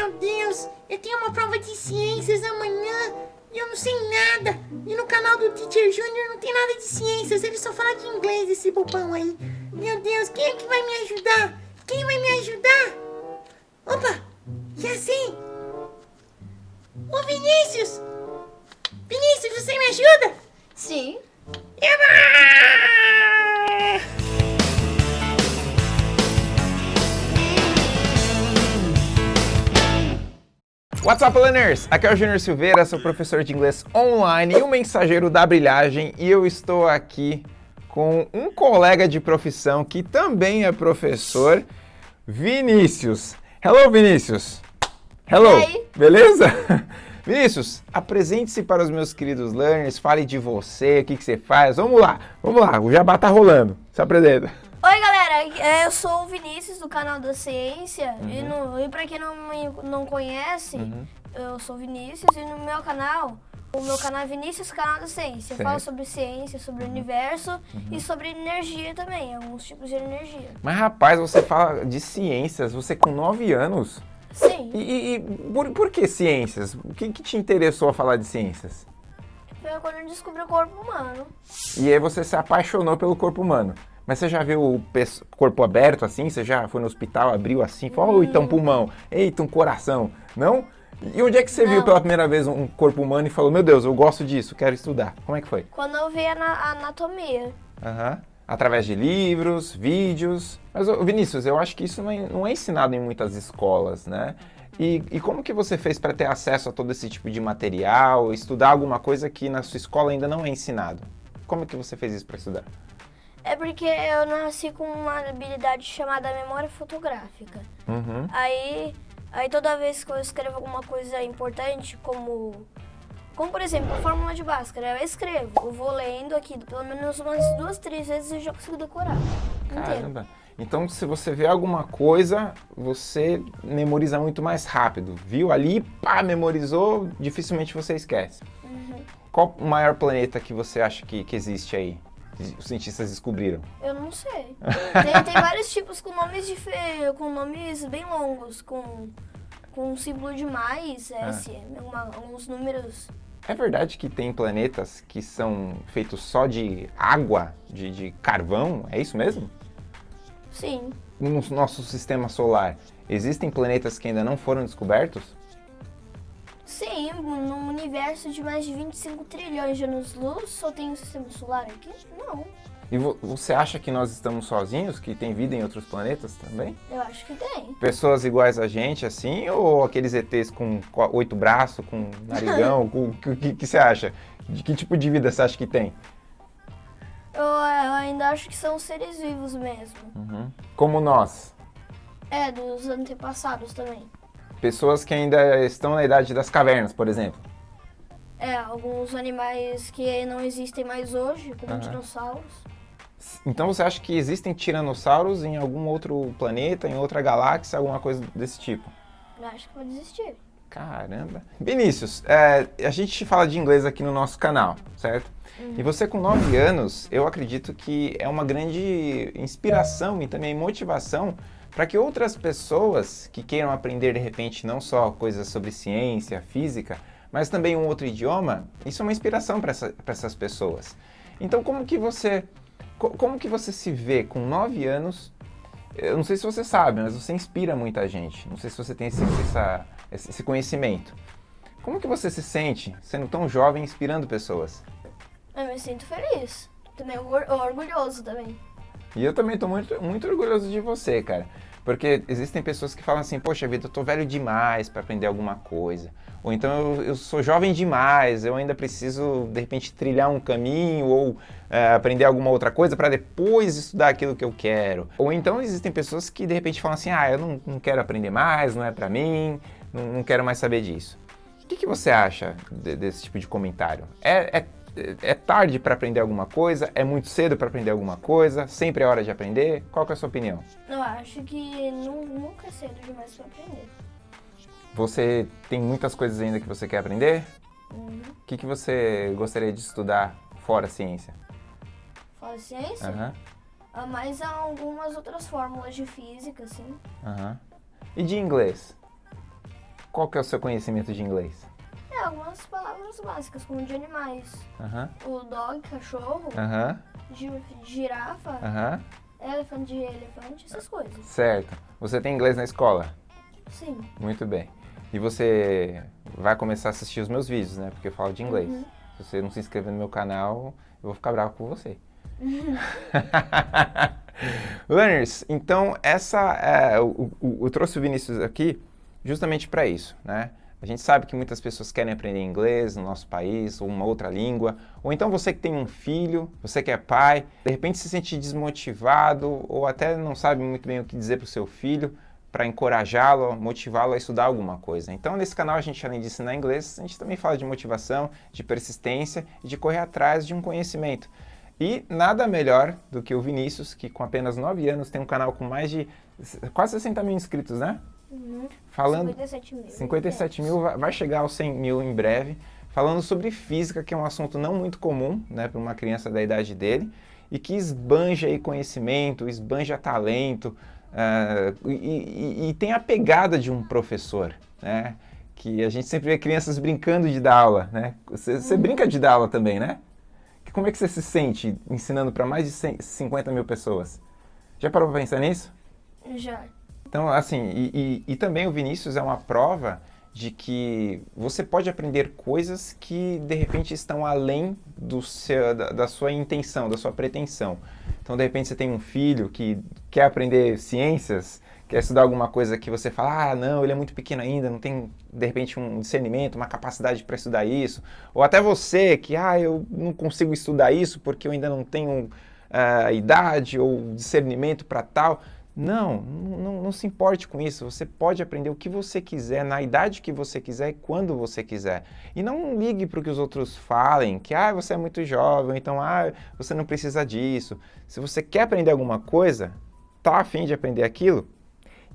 Meu Deus, eu tenho uma prova de ciências amanhã e eu não sei nada. E no canal do Teacher Junior não tem nada de ciências, ele só fala de inglês, esse bobão aí. Meu Deus, quem é que vai me ajudar? Quem vai me ajudar? Opa, já sei. Ô Vinícius! Vinícius, você me ajuda? Sim. Eba! What's up, learners? Aqui é o Júnior Silveira, sou professor de inglês online e o mensageiro da brilhagem e eu estou aqui com um colega de profissão que também é professor, Vinícius. Hello, Vinícius. Hello. Beleza? Vinícius, apresente-se para os meus queridos learners, fale de você, o que, que você faz. Vamos lá, vamos lá, o jabá tá rolando. Se apresenta. Oi, galera. é, Eu sou o Vinícius do canal da Ciência. Uhum. E, no, e pra quem não me não conhece, eu sou o Vinícius e no meu canal, o meu canal é Vinícius Canal da Ciência. Eu Certo. falo sobre ciência, sobre o universo e sobre energia também, alguns tipos de energia. Mas rapaz, você fala de ciências, você com 9 anos. Sim, E, e- e por, por que ciências? O que, que te interessou a falar de ciências? foi quando eu descobri o corpo humano. E aí você se apaixonou pelo corpo humano. Mas você já viu o corpo aberto assim? Você já foi no hospital, abriu assim, falou, oh, então pulmão, eita, um coração. Não? E onde é que você viu Não. pela primeira vez um corpo humano e falou, meu Deus, eu gosto disso, quero estudar? Como é que foi? Quando eu vi a ana- a anatomia. Aham. Através de livros, vídeos. Mas, Vinícius, eu acho que isso não é, não é ensinado em muitas escolas, né? E, e como que você fez para ter acesso a todo esse tipo de material, estudar alguma coisa que na sua escola ainda não é ensinado? Como que você fez isso para estudar? É porque eu nasci com uma habilidade chamada memória fotográfica. Uhum. Aí, aí toda vez que eu escrevo alguma coisa importante, como, como por exemplo, a fórmula de Bhaskara, eu escrevo, eu vou lendo aqui, pelo menos umas duas, três vezes eu já consigo decorar. Inteiro. Caramba. Então, se você vê alguma coisa, você memoriza muito mais rápido. Viu ali, pá, memorizou, dificilmente você esquece. Qual o maior planeta que você acha que, que existe aí? Os cientistas descobriram. Eu não sei. Tem, tem vários tipos com nomes dife- com nomes bem longos, com, com um símbolo de mais, S, uma- alguns números. É verdade que tem planetas que são feitos só de água, de, de carvão? É isso mesmo? Sim, No nosso sistema solar, existem planetas que ainda não foram descobertos? Universo de mais de 25 trilhões de anos-luz, só tem um sistema solar aqui? Não, E vo- você acha que nós estamos sozinhos, que tem vida em outros planetas também? eu acho que tem. Pessoas iguais a gente, assim, ou aqueles ETs com co- oito braços, com narigão? O que, que, que você acha? De que tipo de vida você acha que tem? Eu, eu ainda acho que são seres vivos mesmo. Como nós, É, dos antepassados também. pessoas que ainda estão na idade das cavernas, por exemplo. É, alguns animais que não existem mais hoje, como Aham. dinossauros. Então você acha que existem tiranossauros em algum outro planeta, em outra galáxia, alguma coisa desse tipo? Eu acho que pode existir. Caramba. Vinícius, é, a gente fala de inglês aqui no nosso canal, certo? E você com 9 anos, eu acredito que é uma grande inspiração e também motivação para que outras pessoas que queiram aprender de repente não só coisas sobre ciência, física, mas também um outro idioma, isso é uma inspiração para essa, essas pessoas. Então como que você co- como que você se vê com 9 anos eu não sei se você sabe, mas você inspira muita gente. Não sei se você tem esse, essa- esse- conhecimento. Como que você se sente sendo tão jovem inspirando pessoas? Eu me sinto feliz. Também or- orgulhoso também. E eu também tô muito, muito orgulhoso de você, cara. Porque existem pessoas que falam assim, poxa vida, eu tô velho demais para aprender alguma coisa. Ou então eu, eu sou jovem demais, eu ainda preciso, de repente, trilhar um caminho ou é, aprender alguma outra coisa para depois estudar aquilo que eu quero. Ou então existem pessoas que de repente falam assim, ah, eu não, não quero aprender mais, não é para mim, não, não quero mais saber disso. O que, que você acha de- desse tipo de comentário? É, é, é tarde para aprender alguma coisa? É muito cedo para aprender alguma coisa? Sempre é hora de aprender? Qual é a sua opinião? Eu acho que nu- nunca é cedo demais pra aprender. Você tem muitas coisas ainda que você quer aprender? Uhum. O que, que você gostaria de estudar fora ciência? Fala ciência, Aham, ah, mas há algumas outras fórmulas de física, assim. aham. E de inglês? qual que é o seu conhecimento de inglês? Algumas palavras básicas, como de animais. O dog, cachorro, girafa, elefante, elefante, essas coisas. Certo. Você tem inglês na escola? Sim. Muito bem. E você vai começar a assistir os meus vídeos, né? Porque eu falo de inglês. Uhum. Se você não se inscrever no meu canal, eu vou ficar bravo com você. Learners, então essa é, o, o- eu trouxe o Vinícius aqui justamente para isso, né? A gente sabe que muitas pessoas querem aprender inglês no nosso país, ou uma outra língua, ou então você que tem um filho, você que é pai, de repente se sente desmotivado, ou até não sabe muito bem o que dizer para o seu filho, para encorajá-lo, motivá-lo a estudar alguma coisa. Então, nesse canal, a gente, além de ensinar inglês, a gente também fala de motivação, de persistência e de correr atrás de um conhecimento. E nada melhor do que o Vinícius, que com apenas 9 anos tem um canal com mais de quase 60 mil inscritos, né? Uhum. Falando 57 mil. 57 mil, vai- chegar aos 100 mil em breve, falando sobre física, que é um assunto não muito comum né, para uma criança da idade dele, e que esbanja aí conhecimento, esbanja talento, ah, e, e- e tem a pegada de um professor, né? Que a gente sempre vê crianças brincando de dar aula, né? Você, você brinca de dar aula também, né? Que- Como é que você se sente ensinando para mais de 100 50 mil pessoas? Já parou para pensar nisso? Já. Então, assim, e, e- e também o Vinícius é uma prova de que você pode aprender coisas que de repente estão além do seu, da, da sua intenção, da sua pretensão. Então, de repente, você tem um filho que quer aprender ciências, quer estudar alguma coisa que você fala, ah, não, ele é muito pequeno ainda, não tem, de repente, um discernimento, uma capacidade para estudar isso. Ou até você que, ah, eu não consigo estudar isso porque eu ainda não tenho ah, idade ou discernimento para tal. Não, não, não se importe com isso. Você pode aprender o que você quiser, na idade que você quiser e quando você quiser. E não ligue para o que os outros falem, que ah, você é muito jovem, então ah, você não precisa disso. Se você quer aprender alguma coisa, tá afim de aprender aquilo,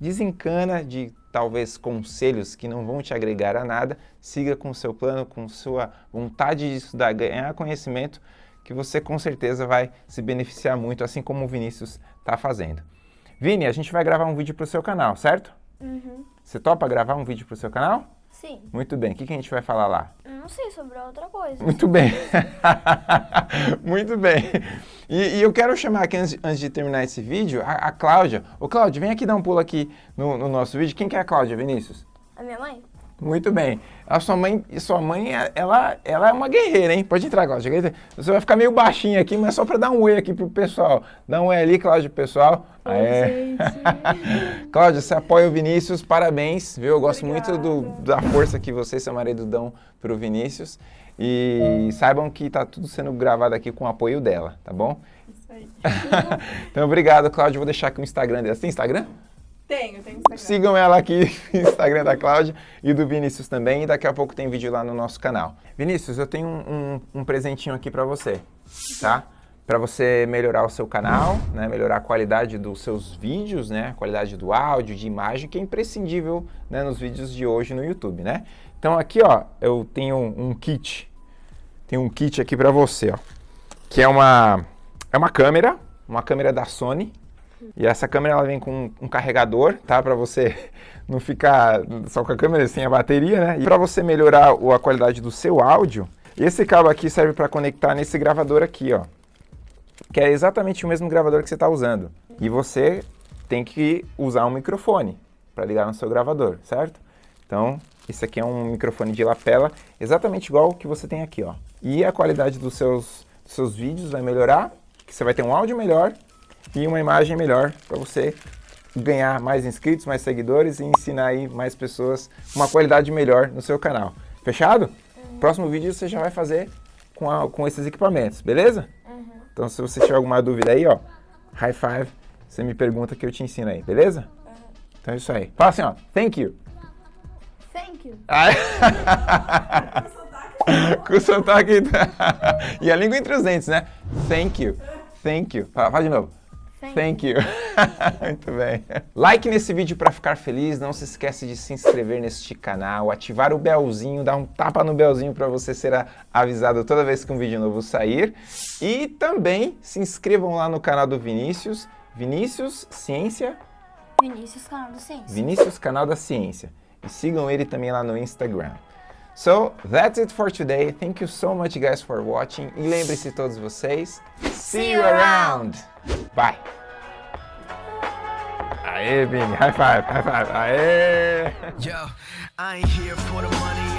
desencana de talvez conselhos que não vão te agregar a nada, siga com o seu plano, com sua vontade de estudar, ganhar conhecimento, que você com certeza vai se beneficiar muito, assim como o Vinícius está fazendo. Vini, a gente vai gravar um vídeo para o seu canal, certo? Uhum. Você topa gravar um vídeo para o seu canal? Sim. Muito bem. O que, que a gente vai falar lá? Não sei sobre outra coisa. Muito bem. Muito bem. E, e eu quero chamar aqui, antes, antes de terminar esse vídeo, a, a Cláudia. Ô, Cláudia, vem aqui dar um pulo aqui no, no nosso vídeo. Quem que é a Cláudia, Vinícius? A minha mãe? Muito bem. A sua mãe, sua mãe, ela, ela é uma guerreira, hein? Pode entrar, Cláudia. Você vai ficar meio baixinho aqui, mas só para dar um oi aqui pro pessoal. Dá um oi ali, Cláudia, pessoal. Aê. Cláudia, você apoia o Vinícius, parabéns, viu? Eu gosto muito do- da força que você e seu marido dão pro Vinícius. E saibam que tá tudo sendo gravado aqui com o apoio dela, tá bom? Isso aí. então, obrigado, Cláudia. Vou deixar aqui o Instagram dela. Você tem Instagram? Tenho, tenho Instagram. Sigam ela aqui Instagram da Cláudia e do Vinícius também. E daqui a pouco tem vídeo lá no nosso canal. Vinícius, eu tenho um, um- um presentinho aqui para você, tá? Para você melhorar o seu canal, né? melhorar a qualidade dos seus vídeos, né? a qualidade do áudio, de imagem, que é imprescindível né? nos vídeos de hoje no YouTube. Né? Então aqui ó, eu tenho um kit, tem um kit aqui para você, ó, que é uma, é uma câmera, uma câmera da Sony, e essa câmera ela vem com um carregador, tá? Para você não ficar só com a câmera sem a bateria, né? E para você melhorar a qualidade do seu áudio, esse cabo aqui serve para conectar nesse gravador aqui, ó. Que é exatamente o mesmo gravador que você está usando. E você tem que usar um microfone para ligar no seu gravador, certo? Então, esse aqui é um microfone de lapela, exatamente igual o que você tem aqui, ó. E a qualidade dos seus, dos seus vídeos vai melhorar, que você vai ter um áudio melhor e uma imagem melhor para você ganhar mais inscritos, mais seguidores e ensinar aí mais pessoas uma qualidade melhor no seu canal. Fechado? Próximo vídeo você já vai fazer com, a- com esses equipamentos, beleza? Então se você tiver alguma dúvida aí, ó, high five, você me pergunta que eu te ensino aí, beleza? Então é isso aí. Fala assim, ó, thank you. Thank you. Ai. Com o sotaque. e a língua entre os dentes, né? Thank you. Thank you. Fala, fala de novo. Thank, Thank you. Muito bem. Like nesse vídeo para ficar feliz. Não se esquece de se inscrever neste canal, ativar o belzinho, dar um tapa no belzinho para você ser avisado toda vez que um vídeo novo sair. E também se inscrevam lá no canal do Vinícius. Vinícius Ciência Vinícius, canal do Ciência. Vinícius Canal da Ciência. E sigam ele também lá no Instagram. So, that's it for today. Thank you so much, guys, for watching. E lembre-se todos vocês. See you around. Bye. Aê, Vini. High five, high five. Aê. Yo, I ain't here for the money.